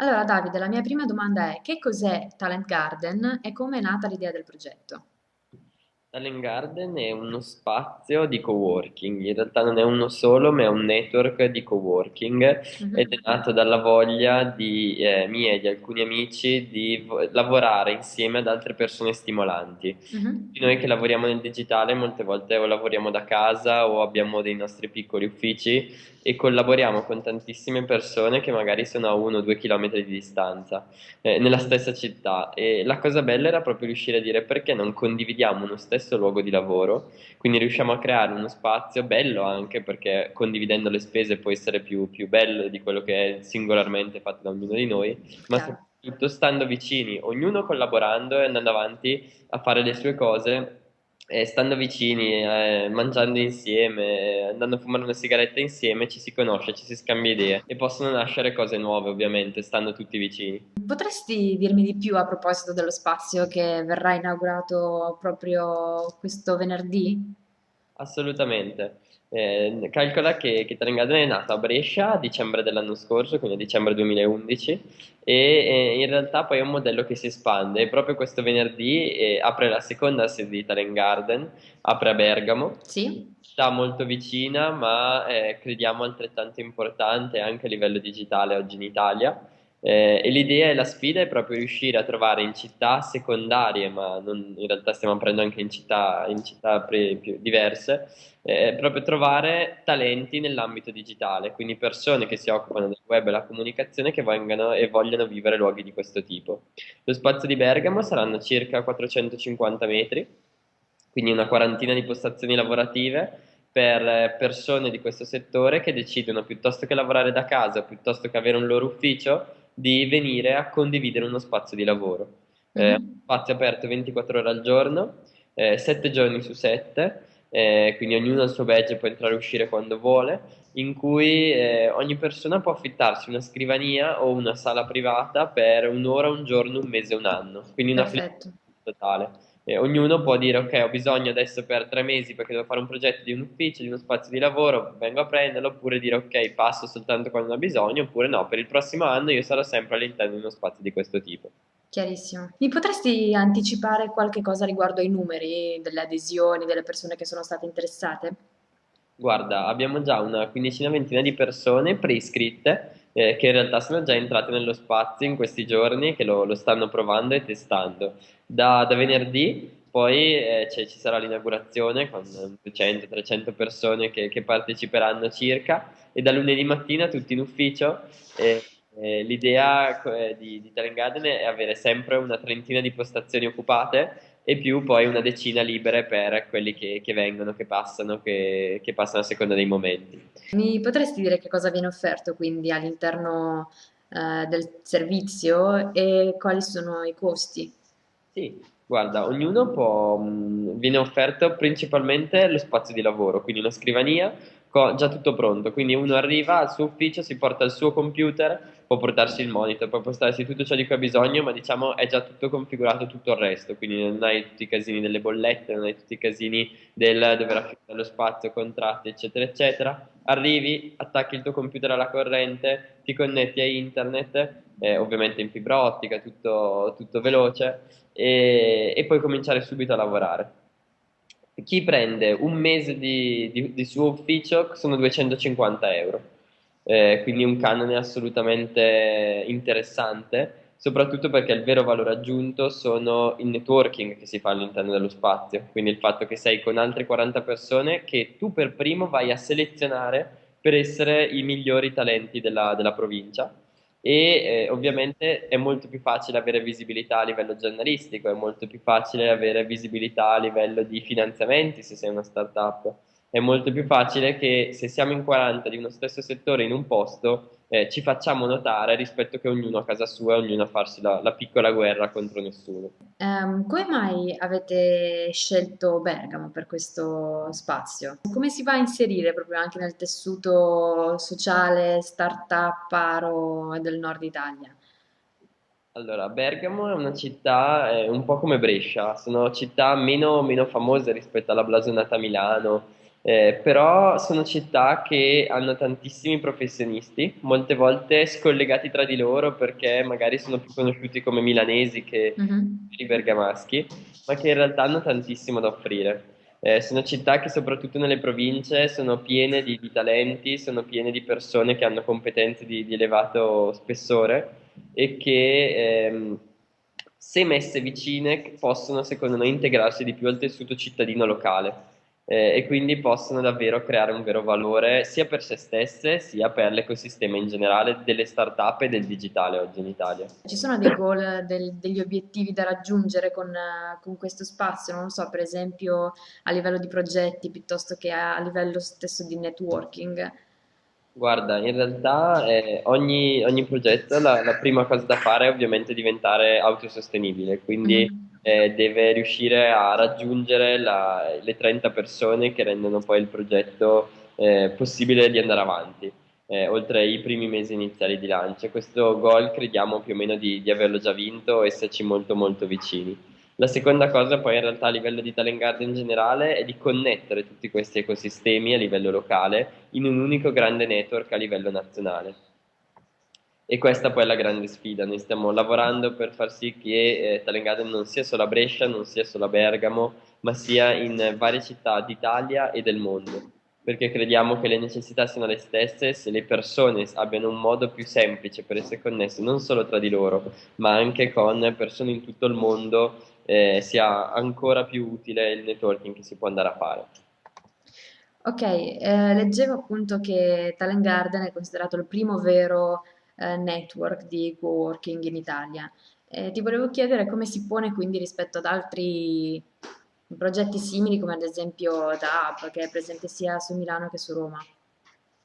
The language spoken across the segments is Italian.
Allora, Davide, la mia prima domanda è: che cos'è Talent Garden e come è nata l'idea del progetto? Talent Garden è uno spazio di coworking, in realtà non è uno solo, ma è un network di coworking ed è nato dalla voglia di, eh, mia e di alcuni amici di vo- lavorare insieme ad altre persone stimolanti. mhm. Tutti Noi che lavoriamo nel digitale molte volte o lavoriamo da casa o abbiamo dei nostri piccoli uffici e collaboriamo con tantissime persone che magari sono a uno o due chilometri di distanza eh, nella stessa città e la cosa bella era proprio riuscire a dire perché non condividiamo uno stesso luogo di lavoro, quindi riusciamo a creare uno spazio bello anche perché condividendo le spese può essere più, più bello di quello che è singolarmente fatto da ognuno di noi, ma Chiaro. soprattutto stando vicini, ognuno collaborando e andando avanti a fare le sue cose. E stando vicini, eh, mangiando insieme, andando a fumare una sigaretta insieme, ci si conosce, ci si scambia idee e possono nascere cose nuove, ovviamente, stando tutti vicini. Potresti dirmi di più a proposito dello spazio che verrà inaugurato proprio questo venerdì? Assolutamente. Eh, calcola che, che Trengadene è nato a Brescia a dicembre dell'anno scorso, quindi a dicembre 2011, e eh, in realtà poi è un modello che si espande. Proprio questo venerdì eh, apre la seconda sede di Talent Garden, apre a Bergamo, Sì? città molto vicina, ma eh, crediamo altrettanto importante anche a livello digitale oggi in Italia. Eh, e l'idea e la sfida è proprio riuscire a trovare in città secondarie, ma non- in realtà stiamo aprendo anche in città, in città pre- più diverse, eh, proprio trovare talenti nell'ambito digitale, quindi persone che si occupano del web e la comunicazione che vengano e vogliono vivere luoghi di questo tipo. Lo spazio di Bergamo saranno circa 450 metri, quindi una quarantina di postazioni lavorative per eh, persone di questo settore che decidono piuttosto che lavorare da casa, piuttosto che avere un loro ufficio, di venire a condividere uno spazio di lavoro. Eh, Mhm. spazio aperto 24 ore al giorno, eh, 7 giorni su 7, eh, quindi ognuno ha il suo badge può entrare e uscire quando vuole, in cui eh, ogni persona può affittarsi una scrivania o una sala privata per un'ora, un giorno, un mese, un anno, quindi una flessibilità totale. E ognuno può dire ok, ho bisogno adesso per tre mesi perché devo fare un progetto di un ufficio, di uno spazio di lavoro, vengo a prenderlo, oppure dire ok, passo soltanto quando ho bisogno, oppure no, per il prossimo anno io sarò sempre all'interno di uno spazio di questo tipo. Chiarissimo. Mi potresti anticipare qualche cosa riguardo ai numeri delle adesioni, delle persone che sono state interessate? Guarda, abbiamo già una quindicina, ventina di persone preiscritte eh, che in realtà sono già entrate nello spazio in questi giorni, che lo, lo stanno provando e testando. Da, da venerdì poi eh, ci sarà l'inaugurazione con 200-300 persone che, che parteciperanno circa e da lunedì mattina tutti in ufficio. e- e l'idea eh, di, di Talent è avere sempre una trentina di postazioni occupate e più poi una decina libere per quelli che, che vengono, che passano, che, che passano a seconda dei momenti. Mi potresti dire che cosa viene offerto quindi all'interno eh, del servizio e quali sono i costi? Sì, guarda, ognuno può, mh, viene offerto principalmente lo spazio di lavoro, quindi una scrivania già tutto pronto, quindi uno arriva al suo ufficio, si porta il suo computer, può portarsi il monitor, può portarsi tutto ciò di cui ha bisogno, ma diciamo è già tutto configurato tutto il resto, quindi non hai tutti i casini delle bollette, non hai tutti i casini del dover affittare lo spazio, contratti, eccetera, eccetera. Arrivi, attacchi il tuo computer alla corrente, ti connetti a internet, eh, ovviamente in fibra ottica, tutto, tutto veloce e, e puoi cominciare subito a lavorare. Chi prende un mese di, di- di suo ufficio sono 250 euro, Eh, quindi un canone assolutamente interessante, soprattutto perché il vero valore aggiunto sono il networking che si fa all'interno dello spazio, quindi il fatto che sei con altre 40 persone che tu per primo vai a selezionare per essere i migliori talenti della della provincia e eh, ovviamente è molto più facile avere visibilità a livello giornalistico, è molto più facile avere visibilità a livello di finanziamenti se sei una startup, è molto più facile che se siamo in 40 di uno stesso settore in un posto eh, ci facciamo notare rispetto che ognuno a casa sua, ognuno a farsi la, la piccola guerra contro nessuno. Ehm, come mai avete scelto Bergamo per questo spazio? Come si va a inserire proprio anche nel tessuto sociale, startup, paro del nord Italia? Allora, Bergamo è una città eh, un po' come Brescia, sono città meno, meno famose rispetto alla blasonata Milano Eh, però sono città che hanno tantissimi professionisti, molte volte scollegati tra di loro perché magari sono più conosciuti come milanesi che i bergamaschi, ma che in realtà hanno tantissimo da offrire. Eh, sono città che soprattutto nelle province sono piene di, di talenti, sono piene di persone che hanno competenze di, di elevato spessore e che ehm, se messe vicine possono secondo noi integrarsi di più al tessuto cittadino locale eh, e quindi possono davvero creare un vero valore sia per se stesse sia per l'ecosistema in generale delle start-up e del digitale oggi in Italia. Ci sono dei goal, del- degli obiettivi da raggiungere con, con questo spazio? Non lo so, per esempio a livello di progetti piuttosto che a, a livello stesso di networking. Guarda, in realtà eh, ogni, ogni progetto la, la prima cosa da fare è ovviamente diventare autosostenibile, quindi Mhm. Eh, deve riuscire a raggiungere la- le 30 persone che rendono poi il progetto eh, possibile di andare avanti, eh, oltre ai primi mesi iniziali di lancio. Questo goal crediamo più o meno di, di averlo già vinto, esserci molto molto vicini. La seconda cosa poi in realtà a livello di Talent Garden in generale è di connettere tutti questi ecosistemi a livello locale in un unico grande network a livello nazionale. E questa poi è la grande sfida. Noi stiamo lavorando per far sì che eh, Talent Garden non sia solo a Brescia, non sia solo a Bergamo, ma sia in varie città d'Italia e del mondo. Perché crediamo che le necessità siano le stesse se le persone abbiano un modo più semplice per essere connesse non solo tra di loro, ma anche con persone in tutto il mondo, eh, sia ancora più utile il networking che si può andare a fare. Ok, eh, leggevo appunto che Talent Garden è considerato il primo vero eh, network di coworking in Italia. Eh, ti volevo chiedere come si pone quindi rispetto ad altri progetti simili, come ad esempio DAB, che è presente sia su Milano che su Roma.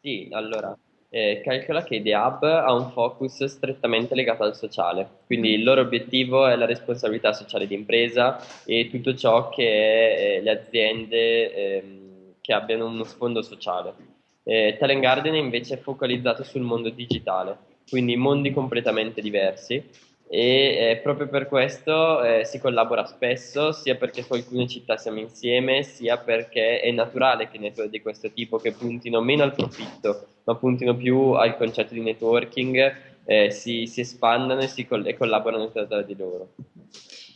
Sì, allora, eh, calcola che The Hub ha un focus strettamente legato al sociale, quindi il loro obiettivo è la responsabilità sociale di impresa e tutto ciò che è eh, le aziende ehm, che abbiano uno sfondo sociale. Eh, Talent Garden è invece focalizzato sul mondo digitale, quindi mondi completamente diversi e eh, proprio per questo eh, si collabora spesso, sia perché su alcune città siamo insieme, sia perché è naturale che network di questo tipo che puntino meno al profitto, ma puntino più al concetto di networking, eh, si, si espandano e, si coll- e collaborano tra, di loro.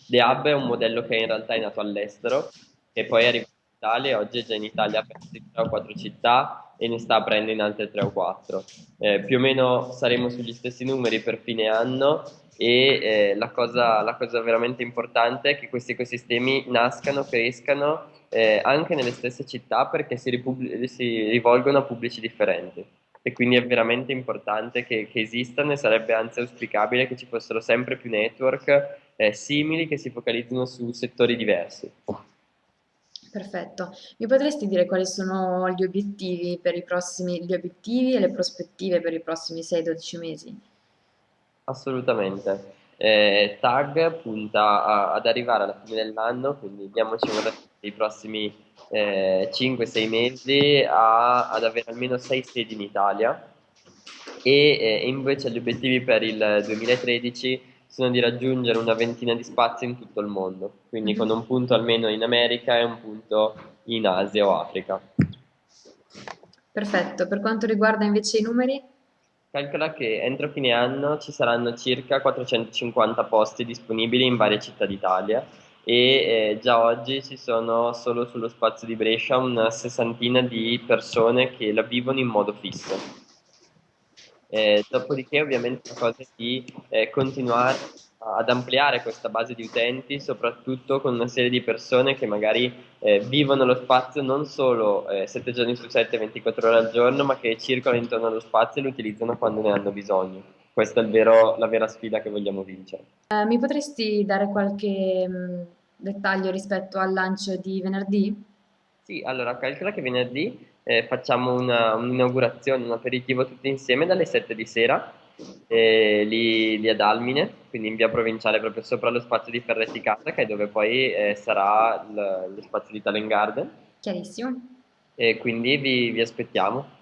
The Hub è un modello che in realtà è nato all'estero, che poi è arrivato in Italia oggi è già in Italia per 3 o 4 città e ne sta aprendo in altre 3 o 4. Eh, più o meno saremo sugli stessi numeri per fine anno e eh, la cosa, la cosa veramente importante è che questi ecosistemi nascano, crescano eh, anche nelle stesse città perché si, si rivolgono a pubblici differenti e quindi è veramente importante che, che esistano e sarebbe anzi auspicabile che ci fossero sempre più network eh, simili che si focalizzino su settori diversi. Perfetto. Mi potresti dire quali sono gli obiettivi per i prossimi, gli obiettivi e le prospettive per i prossimi 6-12 mesi? Assolutamente. Eh, Tag punta a- ad arrivare alla fine dell'anno, quindi diamoci un respiro dei prossimi eh, 5-6 mesi a- ad avere almeno 6 sedi in Italia e eh, invece gli obiettivi per il 2013 sono di raggiungere una ventina di spazi in tutto il mondo, quindi con un punto almeno in America e un punto in Asia o Africa. Perfetto. Per quanto riguarda invece i numeri? Calcola che entro fine anno ci saranno circa 450 posti disponibili in varie città d'Italia e eh, già oggi ci sono solo sullo spazio di Brescia una sessantina di persone che la vivono in modo fisso. Eh, dopodiché ovviamente la cosa è di eh, continuare ad ampliare questa base di utenti, soprattutto con una serie di persone che magari eh, vivono lo spazio non solo eh, 7 giorni su 7, 24 ore al giorno, ma che circolano intorno allo spazio e lo utilizzano quando ne hanno bisogno. Questa è il vero- la vera sfida che vogliamo vincere. Eh, mi potresti dare qualche mh, dettaglio rispetto al lancio di venerdì? Sì, allora calcola che venerdì eh, facciamo una- un'inaugurazione, un aperitivo tutti insieme dalle 7 di sera, eh, lì, lì ad Almine, quindi in via provinciale proprio sopra lo spazio di Ferretti Casa, che è dove poi eh, sarà l- lo spazio di Talent Garden, Chiarissimo. e quindi vi, vi aspettiamo.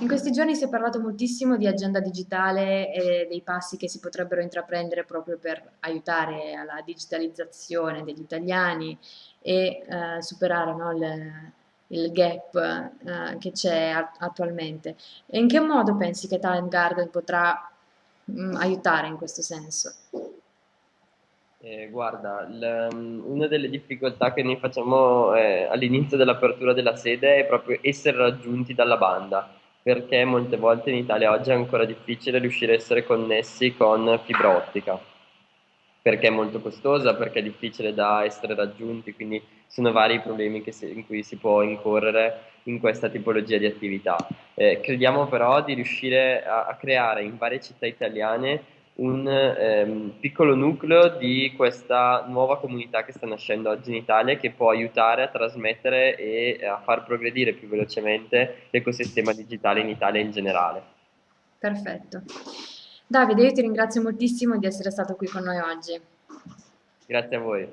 In questi giorni si è parlato moltissimo di agenda digitale e dei passi che si potrebbero intraprendere proprio per aiutare alla digitalizzazione degli italiani e eh, superare, no, le- il gap eh, che c'è attualmente. E in che modo pensi che Talent Garden potrà mh, mm, aiutare in questo senso? Eh, guarda, mm, una delle difficoltà che noi facciamo eh, all'inizio dell'apertura della sede è proprio essere raggiunti dalla banda, perché molte volte in Italia oggi è ancora difficile riuscire a essere connessi con fibra ottica, perché è molto costosa, perché è difficile da essere raggiunti, quindi sono vari i problemi si, in cui si può incorrere in questa tipologia di attività. Eh, crediamo però di riuscire a, a creare in varie città italiane un ehm, piccolo nucleo di questa nuova comunità che sta nascendo oggi in Italia che può aiutare a trasmettere e a far progredire più velocemente l'ecosistema digitale in Italia in generale. Perfetto. Davide, io ti ringrazio moltissimo di essere stato qui con noi oggi. Grazie a voi.